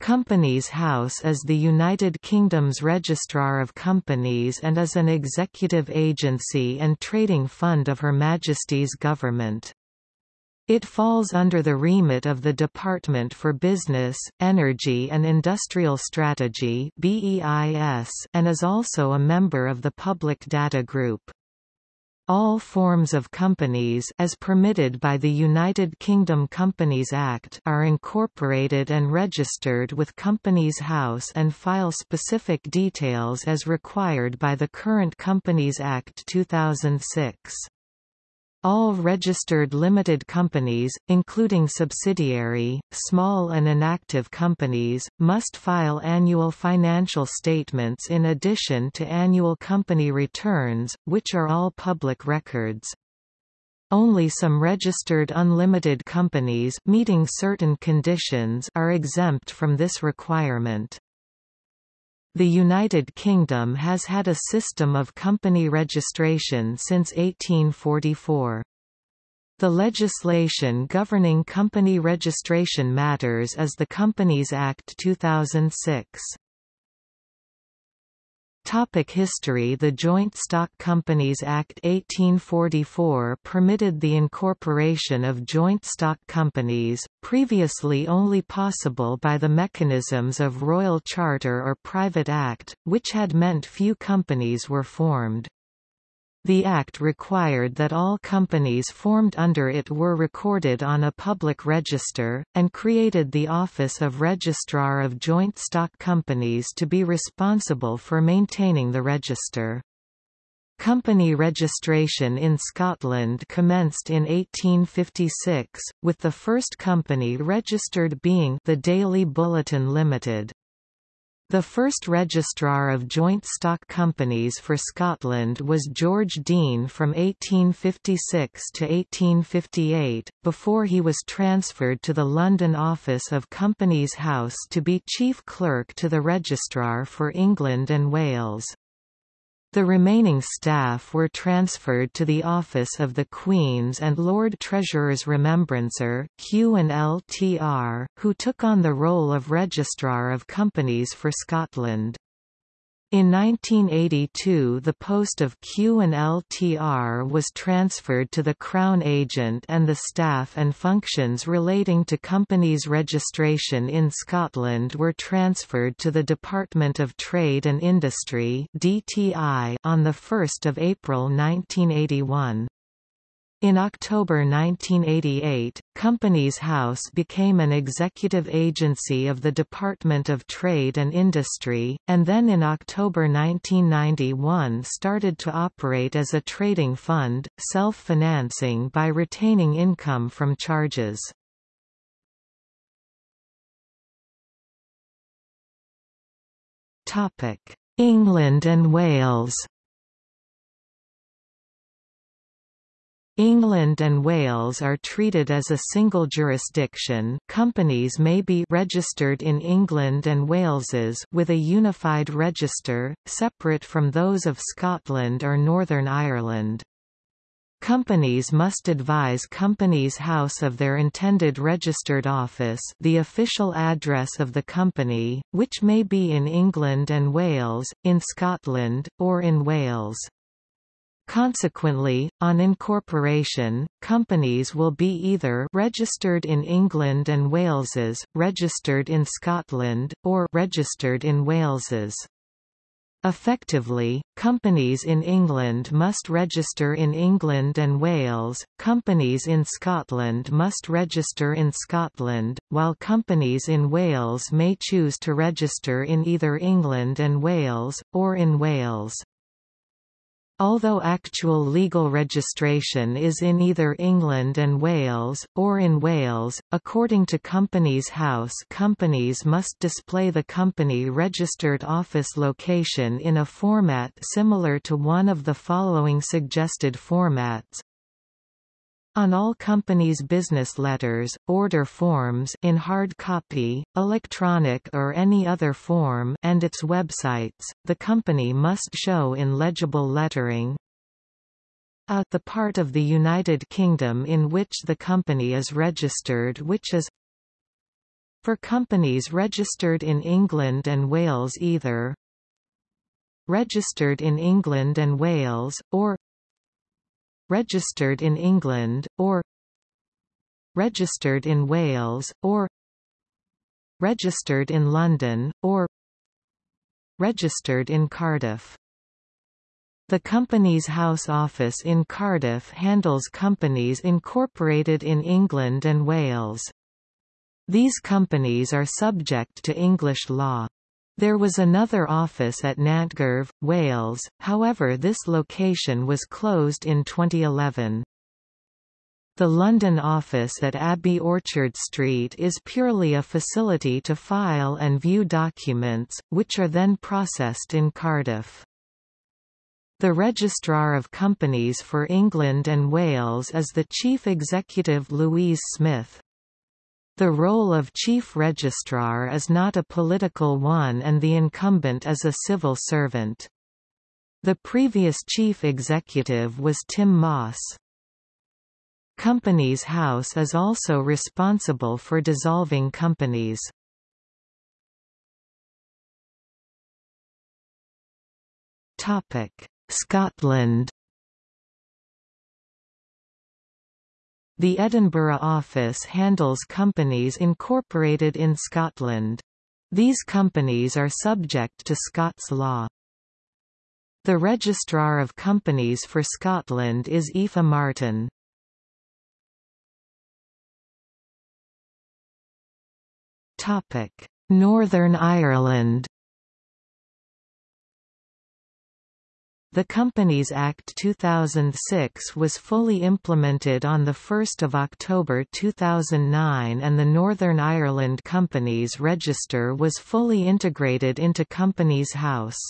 Companies House is the United Kingdom's Registrar of Companies and is an executive agency and trading fund of Her Majesty's government. It falls under the remit of the Department for Business, Energy and Industrial Strategy and is also a member of the Public Data Group. All forms of companies as permitted by the United Kingdom Companies Act are incorporated and registered with Companies House and file specific details as required by the current Companies Act 2006. All registered limited companies, including subsidiary, small and inactive companies, must file annual financial statements in addition to annual company returns, which are all public records. Only some registered unlimited companies meeting certain conditions are exempt from this requirement. The United Kingdom has had a system of company registration since 1844. The legislation governing company registration matters is the Companies Act 2006. Topic history The Joint Stock Companies Act 1844 permitted the incorporation of joint stock companies, previously only possible by the mechanisms of Royal Charter or Private Act, which had meant few companies were formed. The Act required that all companies formed under it were recorded on a public register, and created the Office of Registrar of Joint Stock Companies to be responsible for maintaining the register. Company registration in Scotland commenced in 1856, with the first company registered being the Daily Bulletin Limited. The first Registrar of Joint Stock Companies for Scotland was George Dean from 1856 to 1858, before he was transferred to the London office of Companies House to be Chief Clerk to the Registrar for England and Wales. The remaining staff were transferred to the office of the Queen's and Lord Treasurer's Remembrancer Q&LTR, who took on the role of Registrar of Companies for Scotland. In 1982 the post of Q&LTR was transferred to the Crown Agent and the staff and functions relating to companies registration in Scotland were transferred to the Department of Trade and Industry on 1 April 1981. In October 1988, Companies House became an executive agency of the Department of Trade and Industry, and then in October 1991 started to operate as a trading fund, self-financing by retaining income from charges. England and Wales England and Wales are treated as a single jurisdiction companies may be registered in England and Wales's with a unified register, separate from those of Scotland or Northern Ireland. Companies must advise Companies House of their intended registered office the official address of the company, which may be in England and Wales, in Scotland, or in Wales. Consequently, on incorporation, companies will be either registered in England and Wales's, registered in Scotland, or registered in Wales's. Effectively, companies in England must register in England and Wales, companies in Scotland must register in Scotland, while companies in Wales may choose to register in either England and Wales, or in Wales. Although actual legal registration is in either England and Wales, or in Wales, according to Companies House companies must display the company registered office location in a format similar to one of the following suggested formats, on all companies' business letters, order forms in hard copy, electronic or any other form and its websites, the company must show in legible lettering. A the part of the United Kingdom in which the company is registered which is For companies registered in England and Wales either registered in England and Wales, or registered in England, or registered in Wales, or registered in London, or registered in Cardiff. The Companies House office in Cardiff handles companies incorporated in England and Wales. These companies are subject to English law. There was another office at Nantgarw, Wales, however this location was closed in 2011. The London office at Abbey Orchard Street is purely a facility to file and view documents, which are then processed in Cardiff. The Registrar of Companies for England and Wales is the Chief Executive Louise Smith. The role of Chief Registrar is not a political one and the incumbent is a civil servant. The previous Chief Executive was Tim Moss. Companies House is also responsible for dissolving companies. Scotland The Edinburgh office handles companies incorporated in Scotland. These companies are subject to Scots law. The Registrar of Companies for Scotland is Aoife Martin. Northern Ireland The Companies Act 2006 was fully implemented on 1 October 2009 and the Northern Ireland Companies Register was fully integrated into Companies House.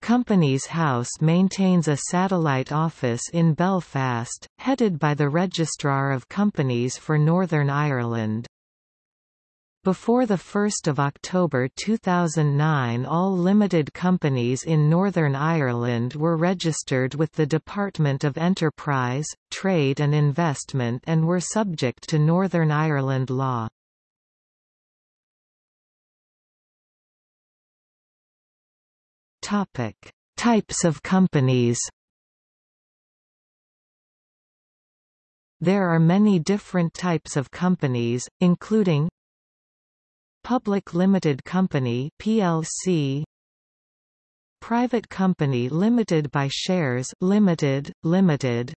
Companies House maintains a satellite office in Belfast, headed by the Registrar of Companies for Northern Ireland. Before 1 October 2009 all limited companies in Northern Ireland were registered with the Department of Enterprise, Trade and Investment and were subject to Northern Ireland law. Types of companies There are many different types of companies, including Public Limited Company PLC Private Company Limited by Shares Limited Limited.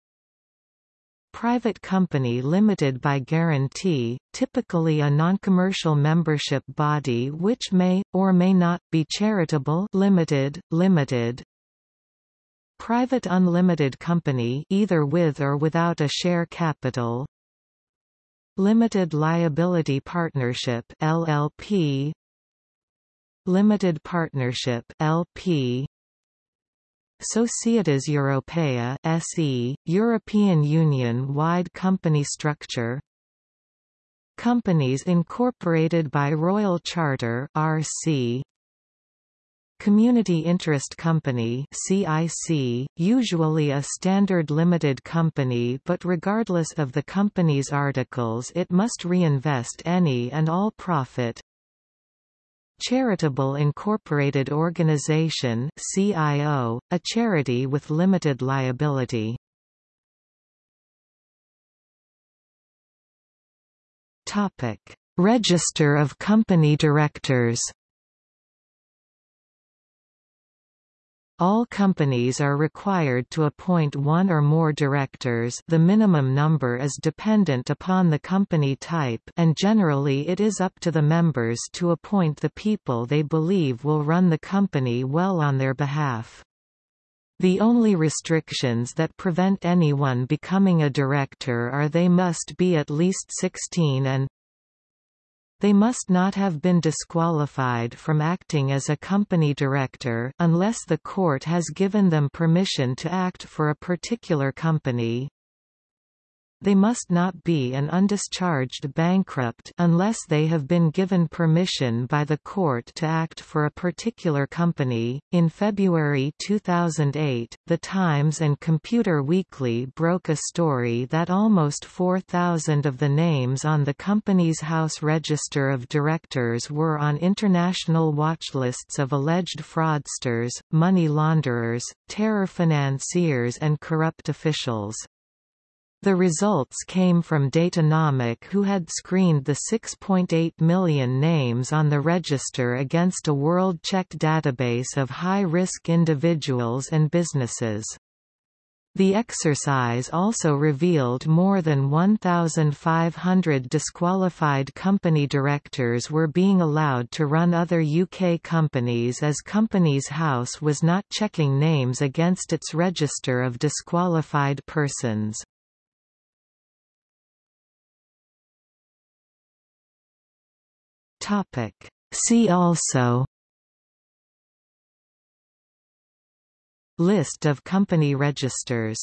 Private Company Limited by Guarantee, typically a non-commercial membership body which may, or may not, be charitable Limited, Limited. Private Unlimited Company either with or without a share capital Limited Liability Partnership LLP Limited Partnership LP Societas Europaea SE European Union-wide company structure. Companies incorporated by Royal Charter RC Community Interest Company CIC, usually a standard limited company but regardless of the company's articles it must reinvest any and all profit Charitable Incorporated Organization CIO, a charity with limited liability. Topic: Register of Company Directors All companies are required to appoint one or more directors the minimum number is dependent upon the company type and generally it is up to the members to appoint the people they believe will run the company well on their behalf. The only restrictions that prevent anyone becoming a director are they must be at least 16 and they must not have been disqualified from acting as a company director, unless the court has given them permission to act for a particular company. They must not be an undischarged bankrupt unless they have been given permission by the court to act for a particular company. In February 2008, The Times and Computer Weekly broke a story that almost 4,000 of the names on the Companies House Register of Directors were on international watchlists of alleged fraudsters, money launderers, terror financiers and corrupt officials. The results came from Datanomic who had screened the 6.8 million names on the register against a World-Check database of high-risk individuals and businesses. The exercise also revealed more than 1,500 disqualified company directors were being allowed to run other UK companies as Companies House was not checking names against its register of disqualified persons. Topic. See also List of company registers